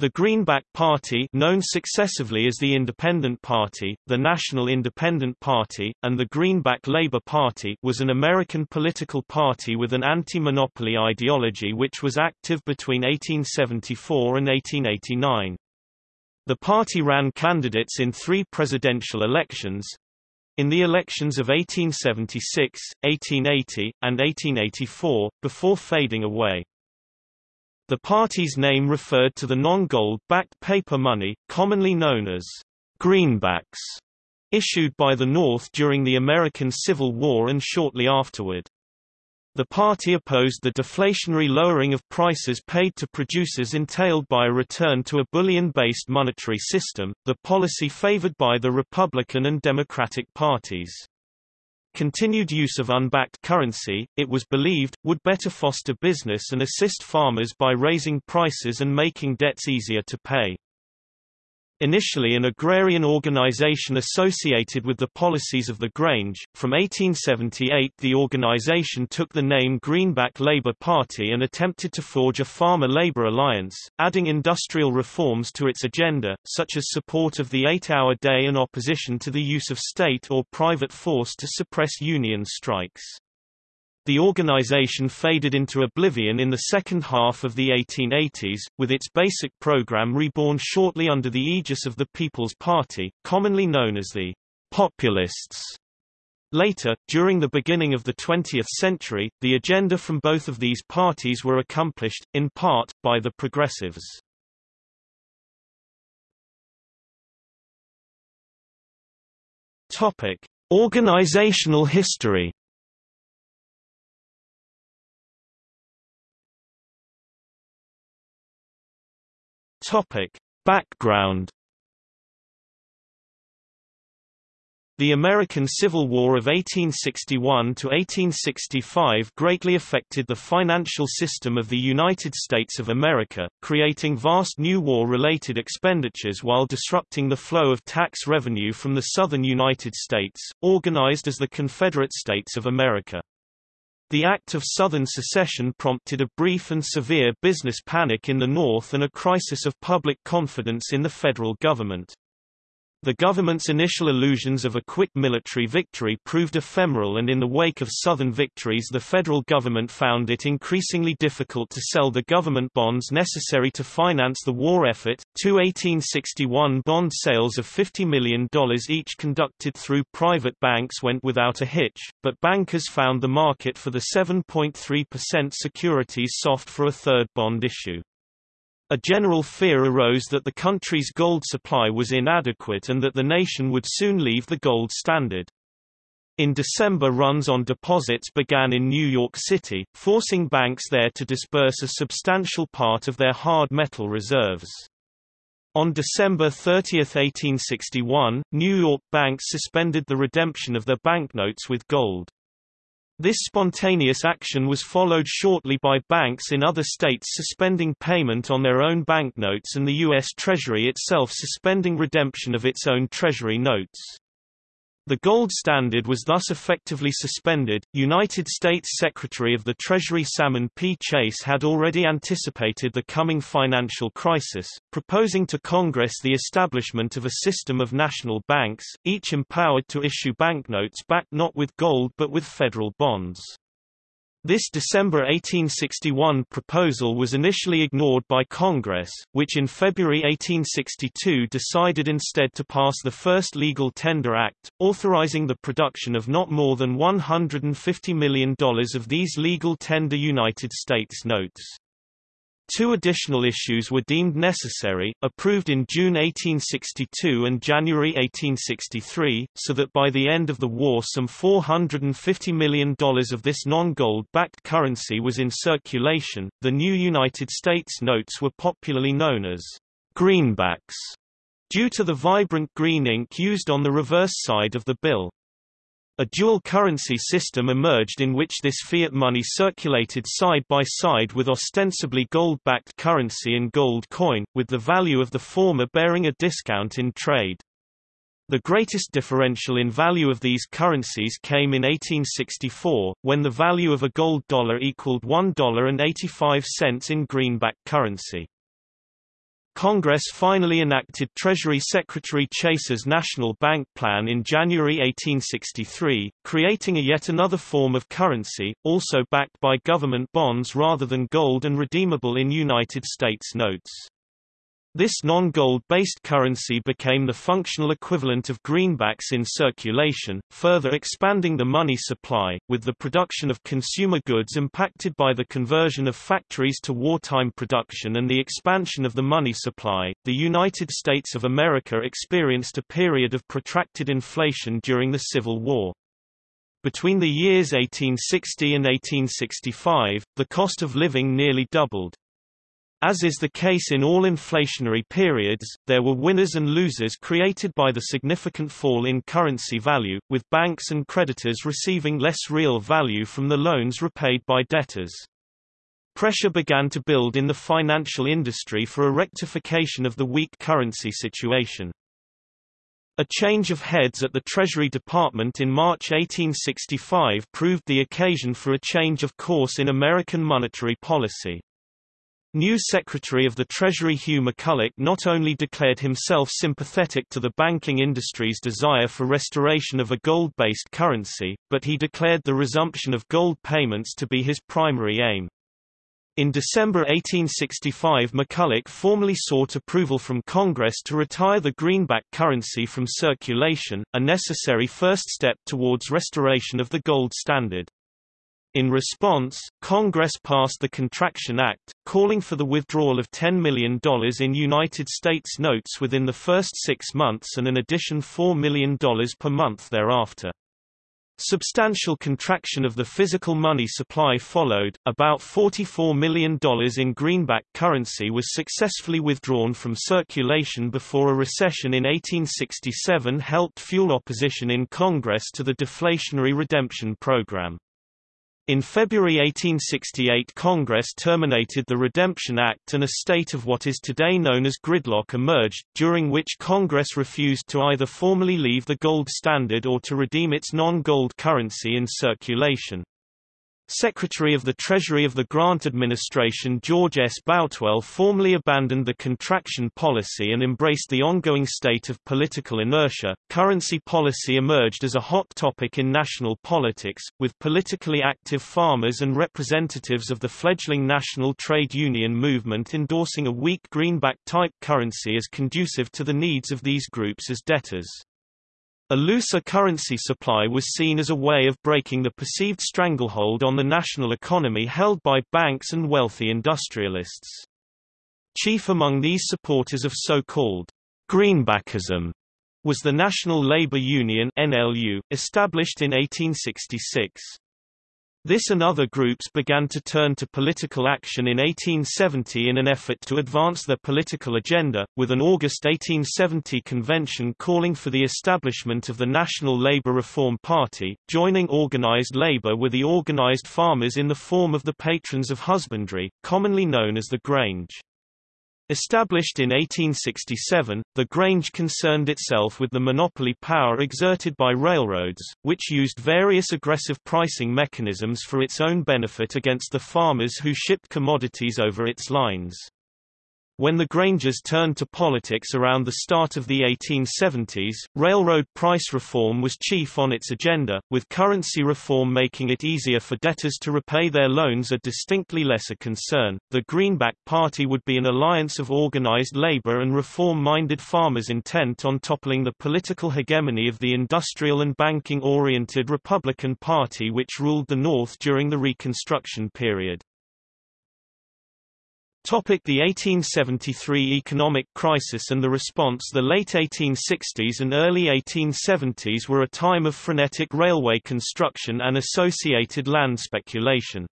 The Greenback Party known successively as the Independent Party, the National Independent Party, and the Greenback Labor Party was an American political party with an anti-monopoly ideology which was active between 1874 and 1889. The party ran candidates in three presidential elections, in the elections of 1876, 1880, and 1884, before fading away. The party's name referred to the non-gold-backed paper money, commonly known as greenbacks, issued by the North during the American Civil War and shortly afterward. The party opposed the deflationary lowering of prices paid to producers entailed by a return to a bullion-based monetary system, the policy favored by the Republican and Democratic parties. Continued use of unbacked currency, it was believed, would better foster business and assist farmers by raising prices and making debts easier to pay. Initially an agrarian organization associated with the policies of the Grange, from 1878 the organization took the name Greenback Labor Party and attempted to forge a farmer-labor alliance, adding industrial reforms to its agenda, such as support of the eight-hour day and opposition to the use of state or private force to suppress union strikes. The organization faded into oblivion in the second half of the 1880s, with its basic program reborn shortly under the aegis of the People's Party, commonly known as the Populists. Later, during the beginning of the 20th century, the agenda from both of these parties were accomplished, in part, by the Progressives. Topic. Organizational history Topic. Background The American Civil War of 1861 to 1865 greatly affected the financial system of the United States of America, creating vast new war-related expenditures while disrupting the flow of tax revenue from the southern United States, organized as the Confederate States of America. The Act of Southern Secession prompted a brief and severe business panic in the North and a crisis of public confidence in the federal government. The government's initial illusions of a quick military victory proved ephemeral and in the wake of Southern victories the federal government found it increasingly difficult to sell the government bonds necessary to finance the war effort. Two 1861 bond sales of $50 million each conducted through private banks went without a hitch, but bankers found the market for the 7.3% securities soft for a third bond issue. A general fear arose that the country's gold supply was inadequate and that the nation would soon leave the gold standard. In December runs on deposits began in New York City, forcing banks there to disburse a substantial part of their hard metal reserves. On December 30, 1861, New York banks suspended the redemption of their banknotes with gold. This spontaneous action was followed shortly by banks in other states suspending payment on their own banknotes and the U.S. Treasury itself suspending redemption of its own Treasury notes. The gold standard was thus effectively suspended. United States Secretary of the Treasury Salmon P. Chase had already anticipated the coming financial crisis, proposing to Congress the establishment of a system of national banks, each empowered to issue banknotes backed not with gold but with federal bonds. This December 1861 proposal was initially ignored by Congress, which in February 1862 decided instead to pass the first Legal Tender Act, authorizing the production of not more than $150 million of these legal tender United States notes. Two additional issues were deemed necessary, approved in June 1862 and January 1863, so that by the end of the war some $450 million of this non-gold-backed currency was in circulation. The new United States notes were popularly known as greenbacks, due to the vibrant green ink used on the reverse side of the bill. A dual currency system emerged in which this fiat money circulated side by side with ostensibly gold-backed currency and gold coin, with the value of the former bearing a discount in trade. The greatest differential in value of these currencies came in 1864, when the value of a gold dollar equaled $1.85 in greenback currency. Congress finally enacted Treasury Secretary Chase's National Bank Plan in January 1863, creating a yet another form of currency, also backed by government bonds rather than gold and redeemable in United States notes. This non-gold-based currency became the functional equivalent of greenbacks in circulation, further expanding the money supply, with the production of consumer goods impacted by the conversion of factories to wartime production and the expansion of the money supply. The United States of America experienced a period of protracted inflation during the Civil War. Between the years 1860 and 1865, the cost of living nearly doubled. As is the case in all inflationary periods, there were winners and losers created by the significant fall in currency value, with banks and creditors receiving less real value from the loans repaid by debtors. Pressure began to build in the financial industry for a rectification of the weak currency situation. A change of heads at the Treasury Department in March 1865 proved the occasion for a change of course in American monetary policy. New Secretary of the Treasury Hugh McCulloch not only declared himself sympathetic to the banking industry's desire for restoration of a gold-based currency, but he declared the resumption of gold payments to be his primary aim. In December 1865 McCulloch formally sought approval from Congress to retire the greenback currency from circulation, a necessary first step towards restoration of the gold standard. In response, Congress passed the Contraction Act, calling for the withdrawal of $10 million in United States notes within the first six months and an addition $4 million per month thereafter. Substantial contraction of the physical money supply followed, about $44 million in greenback currency was successfully withdrawn from circulation before a recession in 1867 helped fuel opposition in Congress to the Deflationary Redemption Program. In February 1868 Congress terminated the Redemption Act and a state of what is today known as gridlock emerged, during which Congress refused to either formally leave the gold standard or to redeem its non-gold currency in circulation. Secretary of the Treasury of the Grant Administration George S. Boutwell formally abandoned the contraction policy and embraced the ongoing state of political inertia. Currency policy emerged as a hot topic in national politics, with politically active farmers and representatives of the fledgling national trade union movement endorsing a weak greenback type currency as conducive to the needs of these groups as debtors. A looser currency supply was seen as a way of breaking the perceived stranglehold on the national economy held by banks and wealthy industrialists. Chief among these supporters of so-called greenbackism was the National Labour Union NLU, established in 1866. This and other groups began to turn to political action in 1870 in an effort to advance their political agenda, with an August 1870 convention calling for the establishment of the National Labour Reform Party. Joining organised labour with the organised farmers in the form of the Patrons of Husbandry, commonly known as the Grange. Established in 1867, the Grange concerned itself with the monopoly power exerted by railroads, which used various aggressive pricing mechanisms for its own benefit against the farmers who shipped commodities over its lines. When the Grangers turned to politics around the start of the 1870s, railroad price reform was chief on its agenda, with currency reform making it easier for debtors to repay their loans a distinctly lesser concern. The Greenback Party would be an alliance of organized labor and reform-minded farmers intent on toppling the political hegemony of the industrial and banking-oriented Republican Party which ruled the North during the Reconstruction period. Topic the 1873 economic crisis and the response The late 1860s and early 1870s were a time of frenetic railway construction and associated land speculation.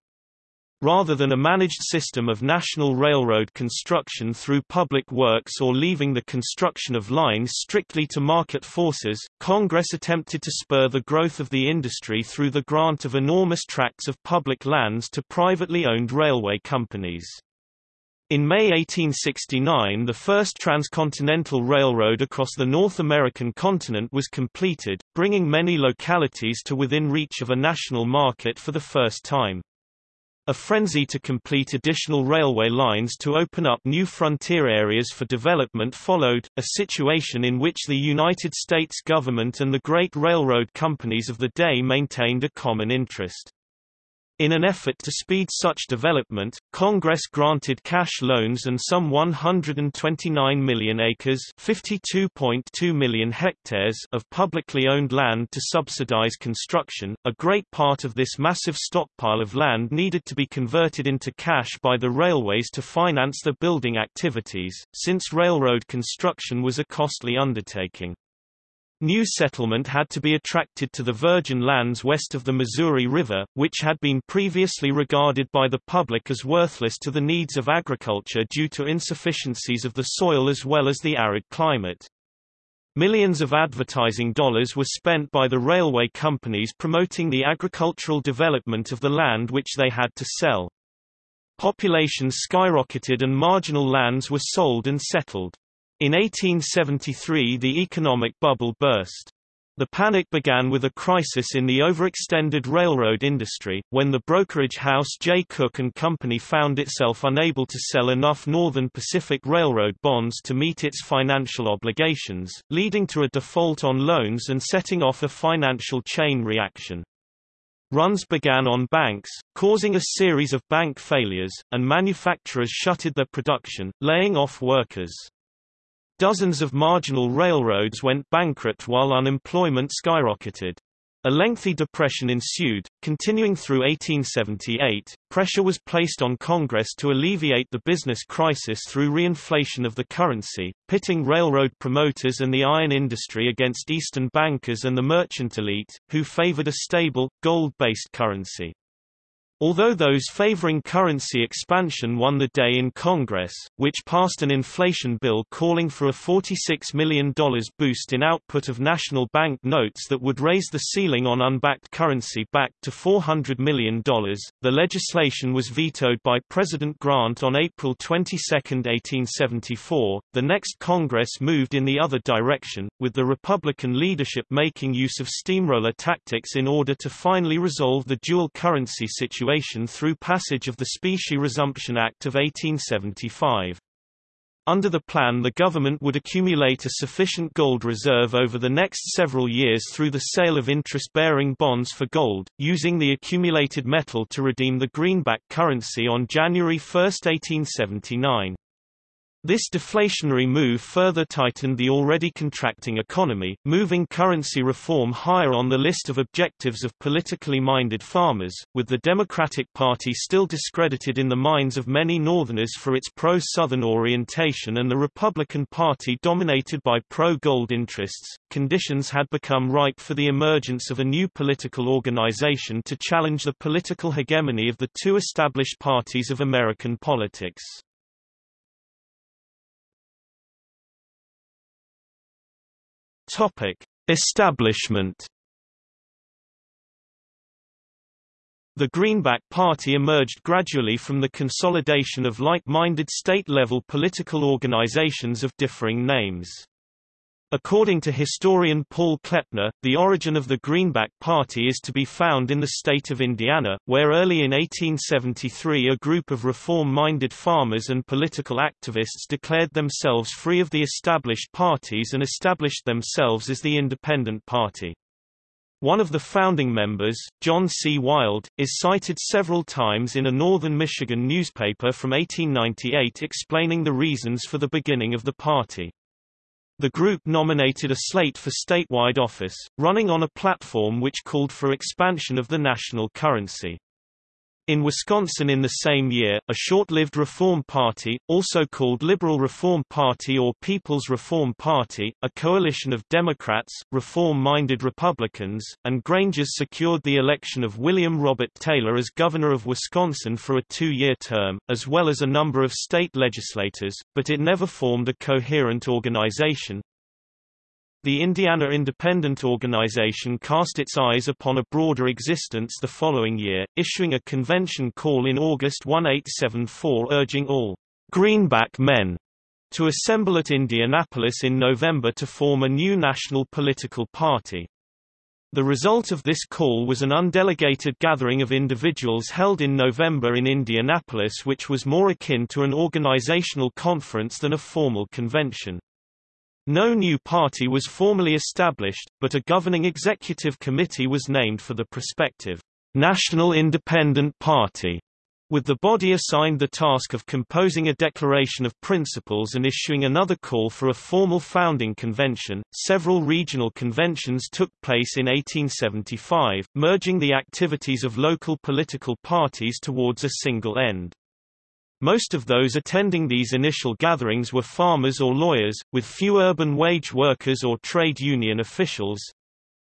Rather than a managed system of national railroad construction through public works or leaving the construction of lines strictly to market forces, Congress attempted to spur the growth of the industry through the grant of enormous tracts of public lands to privately owned railway companies. In May 1869 the first transcontinental railroad across the North American continent was completed, bringing many localities to within reach of a national market for the first time. A frenzy to complete additional railway lines to open up new frontier areas for development followed, a situation in which the United States government and the great railroad companies of the day maintained a common interest. In an effort to speed such development, Congress granted cash loans and some 129 million acres (52.2 million hectares) of publicly owned land to subsidize construction. A great part of this massive stockpile of land needed to be converted into cash by the railways to finance the building activities, since railroad construction was a costly undertaking. New settlement had to be attracted to the virgin lands west of the Missouri River, which had been previously regarded by the public as worthless to the needs of agriculture due to insufficiencies of the soil as well as the arid climate. Millions of advertising dollars were spent by the railway companies promoting the agricultural development of the land which they had to sell. Population skyrocketed and marginal lands were sold and settled. In 1873 the economic bubble burst. The panic began with a crisis in the overextended railroad industry, when the brokerage house Jay Cooke Company found itself unable to sell enough Northern Pacific Railroad bonds to meet its financial obligations, leading to a default on loans and setting off a financial chain reaction. Runs began on banks, causing a series of bank failures, and manufacturers shuttered their production, laying off workers. Dozens of marginal railroads went bankrupt while unemployment skyrocketed. A lengthy depression ensued, continuing through 1878. Pressure was placed on Congress to alleviate the business crisis through reinflation of the currency, pitting railroad promoters and the iron industry against Eastern bankers and the merchant elite, who favored a stable, gold-based currency. Although those favoring currency expansion won the day in Congress, which passed an inflation bill calling for a $46 million boost in output of national bank notes that would raise the ceiling on unbacked currency back to $400 million, the legislation was vetoed by President Grant on April 22, 1874. The next Congress moved in the other direction, with the Republican leadership making use of steamroller tactics in order to finally resolve the dual currency situation situation through passage of the Specie Resumption Act of 1875. Under the plan the government would accumulate a sufficient gold reserve over the next several years through the sale of interest-bearing bonds for gold, using the accumulated metal to redeem the greenback currency on January 1, 1879. This deflationary move further tightened the already contracting economy, moving currency reform higher on the list of objectives of politically minded farmers, with the Democratic Party still discredited in the minds of many Northerners for its pro-Southern orientation and the Republican Party dominated by pro-gold interests. Conditions had become ripe for the emergence of a new political organization to challenge the political hegemony of the two established parties of American politics. Topic: Establishment. The Greenback Party emerged gradually from the consolidation of like-minded state-level political organizations of differing names. According to historian Paul Kleppner, the origin of the Greenback Party is to be found in the state of Indiana, where early in 1873 a group of reform-minded farmers and political activists declared themselves free of the established parties and established themselves as the Independent Party. One of the founding members, John C. Wild, is cited several times in a northern Michigan newspaper from 1898 explaining the reasons for the beginning of the party. The group nominated a slate for statewide office, running on a platform which called for expansion of the national currency. In Wisconsin in the same year, a short-lived Reform Party, also called Liberal Reform Party or People's Reform Party, a coalition of Democrats, reform-minded Republicans, and Grangers secured the election of William Robert Taylor as governor of Wisconsin for a two-year term, as well as a number of state legislators, but it never formed a coherent organization, the Indiana Independent Organization cast its eyes upon a broader existence the following year, issuing a convention call in August 1874 urging all Greenback men to assemble at Indianapolis in November to form a new national political party. The result of this call was an undelegated gathering of individuals held in November in Indianapolis which was more akin to an organizational conference than a formal convention. No new party was formally established, but a governing executive committee was named for the prospective National Independent Party with the body assigned the task of composing a declaration of principles and issuing another call for a formal founding convention. Several regional conventions took place in 1875, merging the activities of local political parties towards a single end. Most of those attending these initial gatherings were farmers or lawyers, with few urban wage workers or trade union officials,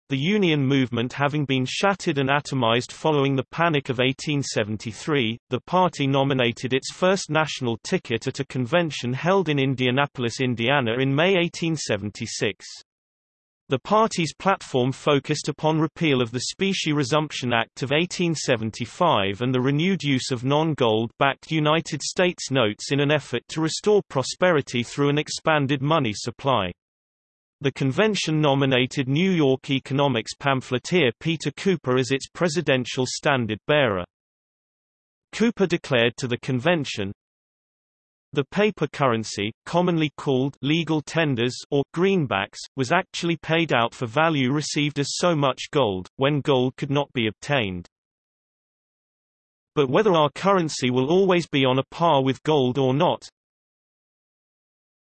the Union movement having been shattered and atomized following the Panic of 1873, the party nominated its first national ticket at a convention held in Indianapolis, Indiana in May 1876. The party's platform focused upon repeal of the Specie Resumption Act of 1875 and the renewed use of non-gold-backed United States notes in an effort to restore prosperity through an expanded money supply. The convention nominated New York economics pamphleteer Peter Cooper as its presidential standard-bearer. Cooper declared to the convention, the paper currency, commonly called legal tenders or greenbacks, was actually paid out for value received as so much gold, when gold could not be obtained. But whether our currency will always be on a par with gold or not,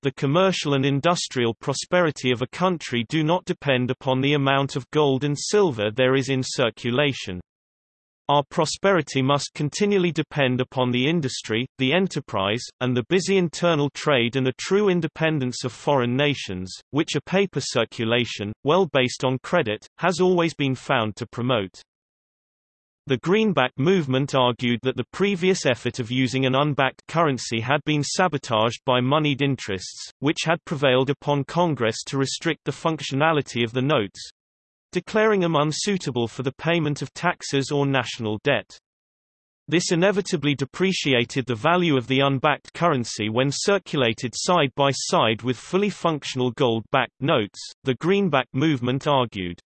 the commercial and industrial prosperity of a country do not depend upon the amount of gold and silver there is in circulation. Our prosperity must continually depend upon the industry, the enterprise, and the busy internal trade and a true independence of foreign nations, which a paper circulation, well based on credit, has always been found to promote. The Greenback movement argued that the previous effort of using an unbacked currency had been sabotaged by moneyed interests, which had prevailed upon Congress to restrict the functionality of the notes, declaring them unsuitable for the payment of taxes or national debt. This inevitably depreciated the value of the unbacked currency when circulated side by side with fully functional gold-backed notes, the Greenback movement argued.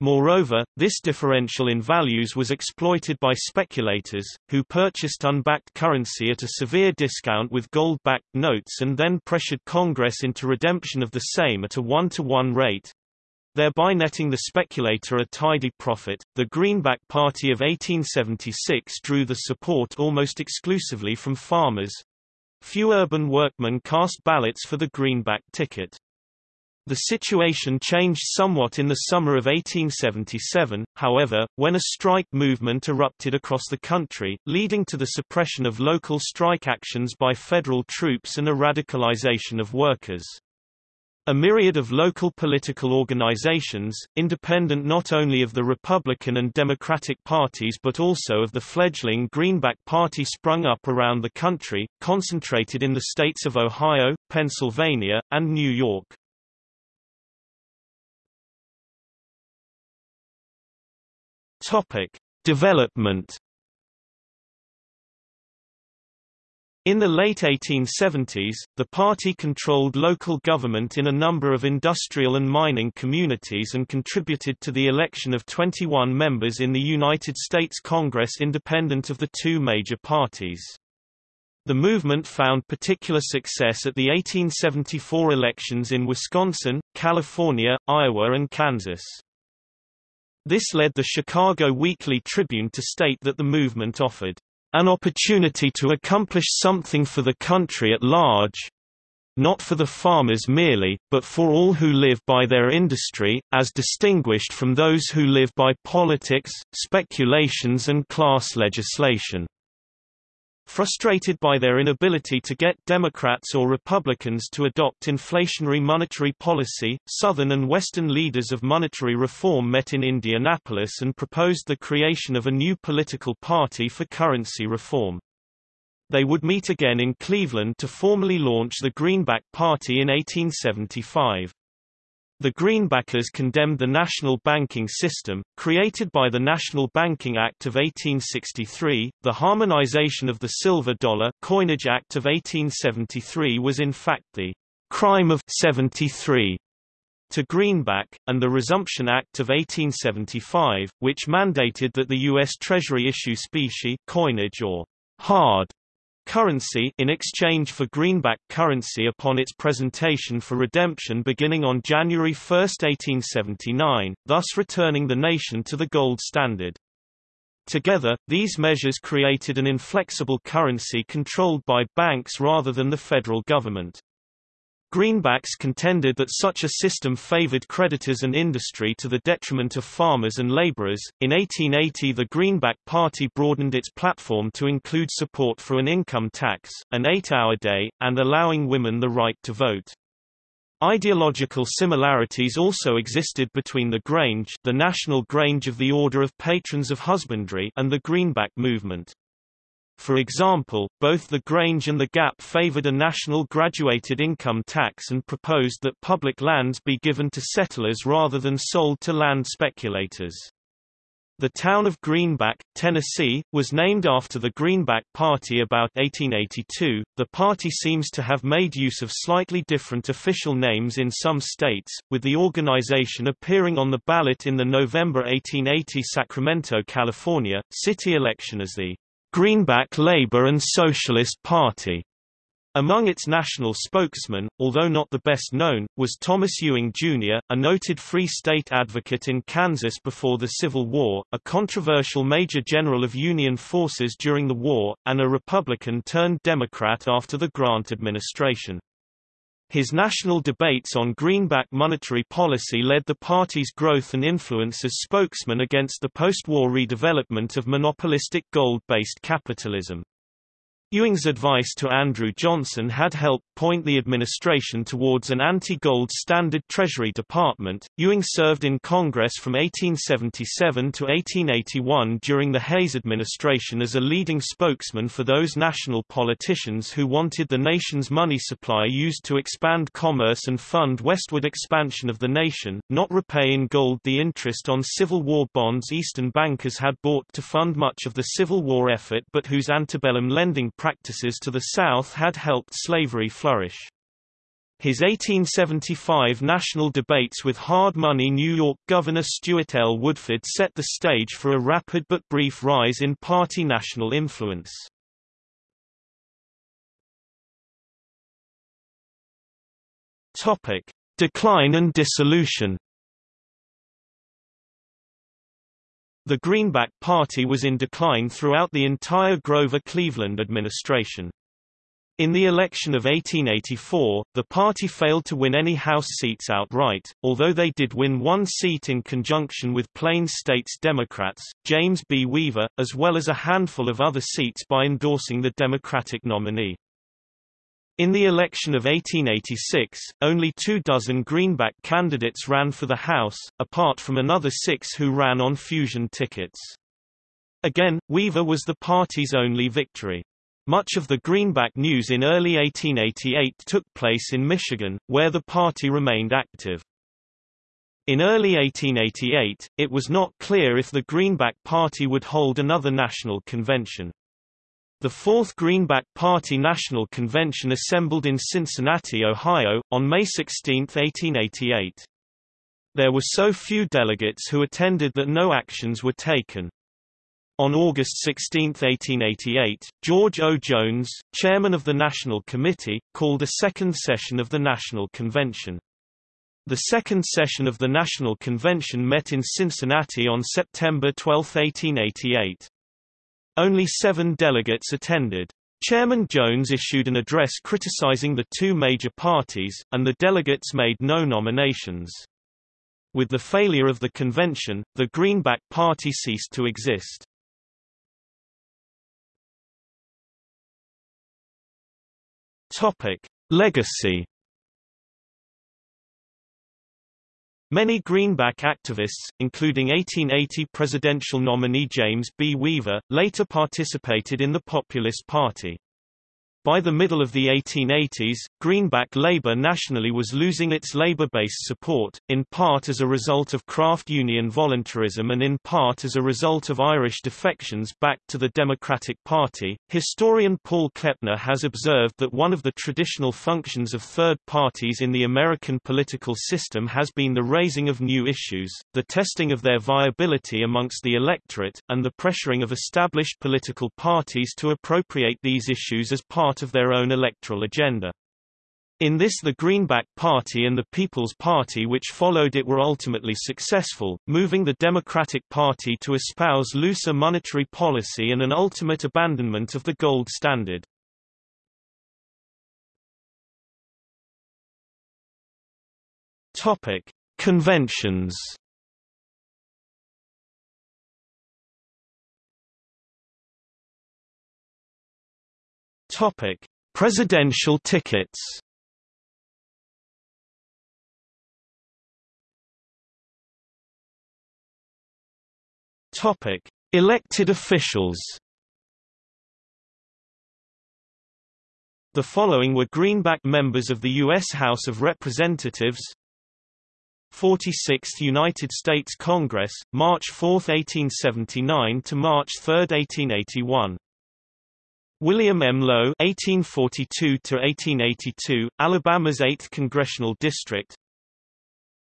Moreover, this differential in values was exploited by speculators, who purchased unbacked currency at a severe discount with gold-backed notes and then pressured Congress into redemption of the same at a one-to-one rate, thereby netting the speculator a tidy profit. The Greenback Party of 1876 drew the support almost exclusively from farmers. Few urban workmen cast ballots for the Greenback ticket. The situation changed somewhat in the summer of 1877, however, when a strike movement erupted across the country, leading to the suppression of local strike actions by federal troops and a radicalization of workers. A myriad of local political organizations, independent not only of the Republican and Democratic parties but also of the fledgling Greenback Party sprung up around the country, concentrated in the states of Ohio, Pennsylvania, and New York. Topic: Development In the late 1870s, the party controlled local government in a number of industrial and mining communities and contributed to the election of 21 members in the United States Congress independent of the two major parties. The movement found particular success at the 1874 elections in Wisconsin, California, Iowa and Kansas. This led the Chicago Weekly Tribune to state that the movement offered an opportunity to accomplish something for the country at large, not for the farmers merely, but for all who live by their industry, as distinguished from those who live by politics, speculations and class legislation. Frustrated by their inability to get Democrats or Republicans to adopt inflationary monetary policy, Southern and Western leaders of monetary reform met in Indianapolis and proposed the creation of a new political party for currency reform. They would meet again in Cleveland to formally launch the Greenback Party in 1875. The Greenbackers condemned the national banking system, created by the National Banking Act of 1863. The harmonization of the silver dollar coinage act of 1873 was in fact the crime of 73. to greenback, and the Resumption Act of 1875, which mandated that the U.S. Treasury issue specie coinage or hard currency in exchange for greenback currency upon its presentation for redemption beginning on January 1, 1879, thus returning the nation to the gold standard. Together, these measures created an inflexible currency controlled by banks rather than the federal government. Greenbacks contended that such a system favored creditors and industry to the detriment of farmers and laborers. In 1880, the Greenback Party broadened its platform to include support for an income tax, an eight-hour day, and allowing women the right to vote. Ideological similarities also existed between the Grange, the National Grange of the Order of Patrons of Husbandry, and the Greenback movement. For example, both the Grange and the Gap favored a national graduated income tax and proposed that public lands be given to settlers rather than sold to land speculators. The town of Greenback, Tennessee, was named after the Greenback Party about 1882. The party seems to have made use of slightly different official names in some states, with the organization appearing on the ballot in the November 1880 Sacramento, California, city election as the Greenback Labor and Socialist Party. Among its national spokesmen, although not the best known, was Thomas Ewing, Jr., a noted Free State advocate in Kansas before the Civil War, a controversial Major General of Union forces during the war, and a Republican turned Democrat after the Grant administration. His national debates on greenback monetary policy led the party's growth and influence as spokesman against the post-war redevelopment of monopolistic gold-based capitalism. Ewing's advice to Andrew Johnson had helped point the administration towards an anti-gold standard Treasury Department. Ewing served in Congress from 1877 to 1881 during the Hayes administration as a leading spokesman for those national politicians who wanted the nation's money supply used to expand commerce and fund westward expansion of the nation, not repay in gold the interest on Civil War bonds Eastern bankers had bought to fund much of the Civil War effort but whose antebellum lending practices to the South had helped slavery flourish. His 1875 national debates with hard money New York Governor Stewart L. Woodford set the stage for a rapid but brief rise in party national influence. Decline and dissolution. The Greenback Party was in decline throughout the entire Grover-Cleveland administration. In the election of 1884, the party failed to win any House seats outright, although they did win one seat in conjunction with Plains States Democrats, James B. Weaver, as well as a handful of other seats by endorsing the Democratic nominee. In the election of 1886, only two dozen Greenback candidates ran for the House, apart from another six who ran on fusion tickets. Again, Weaver was the party's only victory. Much of the Greenback news in early 1888 took place in Michigan, where the party remained active. In early 1888, it was not clear if the Greenback Party would hold another national convention. The Fourth Greenback Party National Convention assembled in Cincinnati, Ohio, on May 16, 1888. There were so few delegates who attended that no actions were taken. On August 16, 1888, George O. Jones, chairman of the National Committee, called a second session of the National Convention. The second session of the National Convention met in Cincinnati on September 12, 1888. Only seven delegates attended. Chairman Jones issued an address criticizing the two major parties, and the delegates made no nominations. With the failure of the convention, the Greenback Party ceased to exist. Topic: Legacy Many Greenback activists, including 1880 presidential nominee James B. Weaver, later participated in the Populist Party. By the middle of the 1880s, Greenback Labour nationally was losing its labour-based support, in part as a result of craft union voluntarism and in part as a result of Irish defections back to the Democratic Party. Historian Paul Kleppner has observed that one of the traditional functions of third parties in the American political system has been the raising of new issues, the testing of their viability amongst the electorate, and the pressuring of established political parties to appropriate these issues as part part of their own electoral agenda. In this the Greenback Party and the People's Party which followed it were ultimately successful, moving the Democratic Party to espouse looser monetary policy and an ultimate abandonment of the gold standard. Topic: Conventions. Topic: Presidential tickets. Topic: Elected officials. The following were Greenback members of the U.S. House of Representatives 46th United States Congress, March 4, 1879 to March 3, 1881 William M. Lowe (1842–1882), Alabama's 8th congressional district.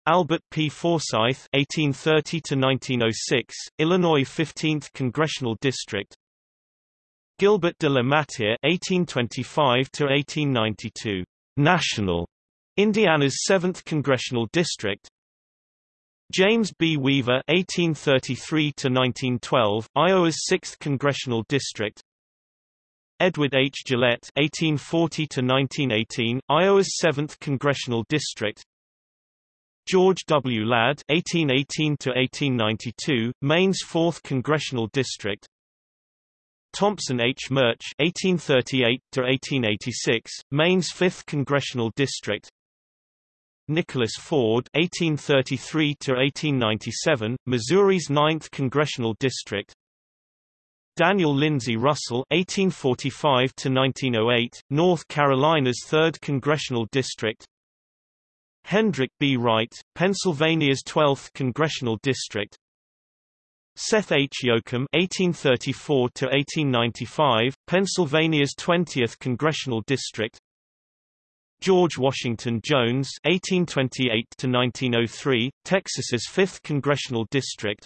Albert P. Forsyth (1830–1906), Illinois 15th congressional district. Gilbert De La Matyr (1825–1892), national, Indiana's 7th congressional district. James B. Weaver (1833–1912), Iowa's 6th congressional district. Edward H. Gillette (1840–1918), Iowa's 7th congressional district. George W. Ladd (1818–1892), Maine's 4th congressional district. Thompson H. Murch (1838–1886), Maine's 5th congressional district. Nicholas Ford (1833–1897), Missouri's 9th congressional district. Daniel Lindsay Russell (1845–1908), North Carolina's 3rd congressional district. Hendrick B. Wright, Pennsylvania's 12th congressional district. Seth H. Yocum (1834–1895), Pennsylvania's 20th congressional district. George Washington Jones (1828–1903), Texas's 5th congressional district.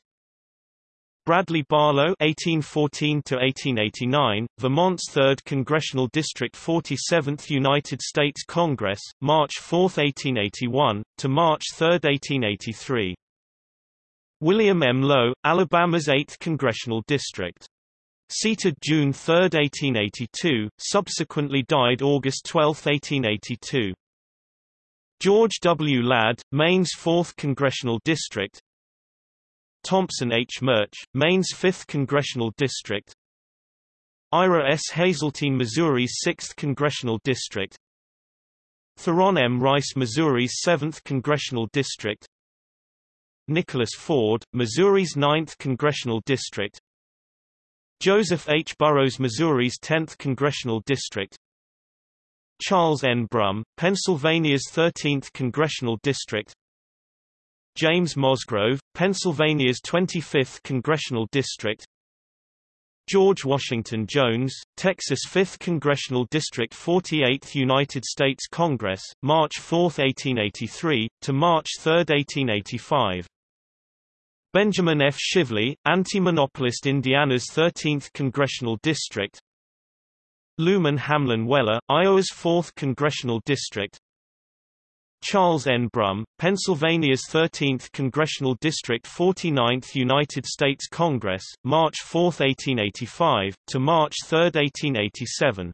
Bradley Barlow (1814–1889), Vermont's 3rd Congressional District, 47th United States Congress, March 4, 1881 to March 3, 1883. William M. Lowe, Alabama's 8th Congressional District. Seated June 3, 1882, subsequently died August 12, 1882. George W. Ladd, Maine's 4th Congressional District, Thompson H. Murch, Maine's 5th Congressional District Ira S. Hazeltine Missouri's 6th Congressional District Theron M. Rice Missouri's 7th Congressional District Nicholas Ford, Missouri's 9th Congressional District Joseph H. Burrows Missouri's 10th Congressional District Charles N. Brumm, Pennsylvania's 13th Congressional District James Mosgrove, Pennsylvania's 25th Congressional District George Washington Jones, Texas 5th Congressional District 48th United States Congress, March 4, 1883, to March 3, 1885 Benjamin F. Shively, anti-monopolist Indiana's 13th Congressional District Luman Hamlin Weller, Iowa's 4th Congressional District Charles N. Brumm, Pennsylvania's 13th Congressional District 49th United States Congress, March 4, 1885, to March 3, 1887.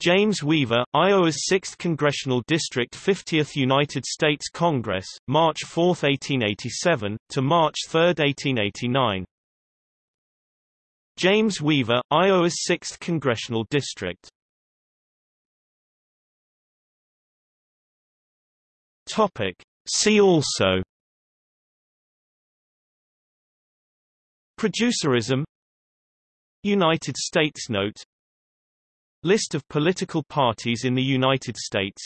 James Weaver, Iowa's 6th Congressional District 50th United States Congress, March 4, 1887, to March 3, 1889. James Weaver, Iowa's 6th Congressional District Topic. See also Producerism United States Note List of political parties in the United States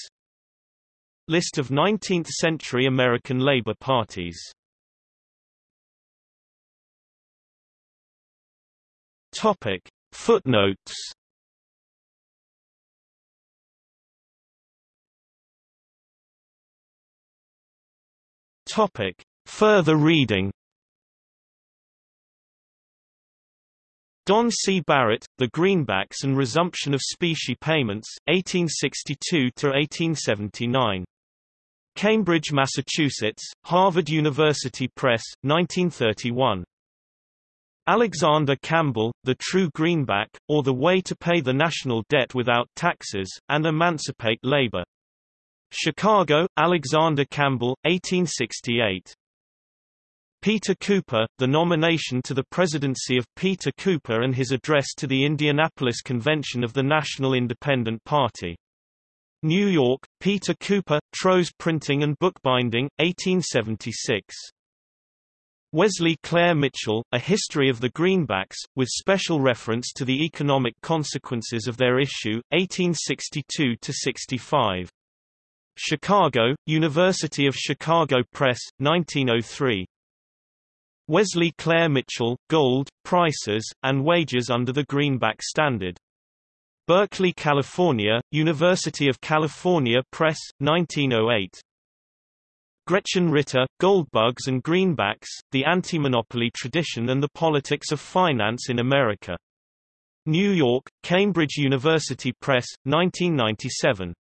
List of 19th-century American labor parties Topic. Footnotes Topic. Further reading Don C. Barrett, The Greenbacks and Resumption of Specie Payments, 1862–1879. Cambridge, Massachusetts, Harvard University Press, 1931. Alexander Campbell, The True Greenback, or The Way to Pay the National Debt Without Taxes, and Emancipate Labor. Chicago, Alexander Campbell, 1868. Peter Cooper, the nomination to the presidency of Peter Cooper and his address to the Indianapolis Convention of the National Independent Party. New York, Peter Cooper, Trow's Printing and Bookbinding, 1876. Wesley Clair Mitchell, A History of the Greenbacks, with special reference to the economic consequences of their issue, 1862–65. Chicago, University of Chicago Press, 1903. Wesley Clair Mitchell, Gold, Prices, and Wages under the Greenback Standard. Berkeley, California, University of California Press, 1908. Gretchen Ritter, Goldbugs and Greenbacks, The Anti-Monopoly Tradition and the Politics of Finance in America. New York, Cambridge University Press, 1997.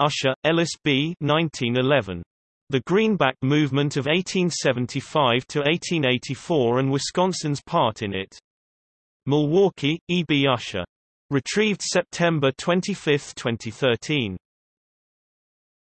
Usher, Ellis B. 1911. The Greenback Movement of 1875 to 1884 and Wisconsin's part in it. Milwaukee, E. B. Usher. Retrieved September 25, 2013.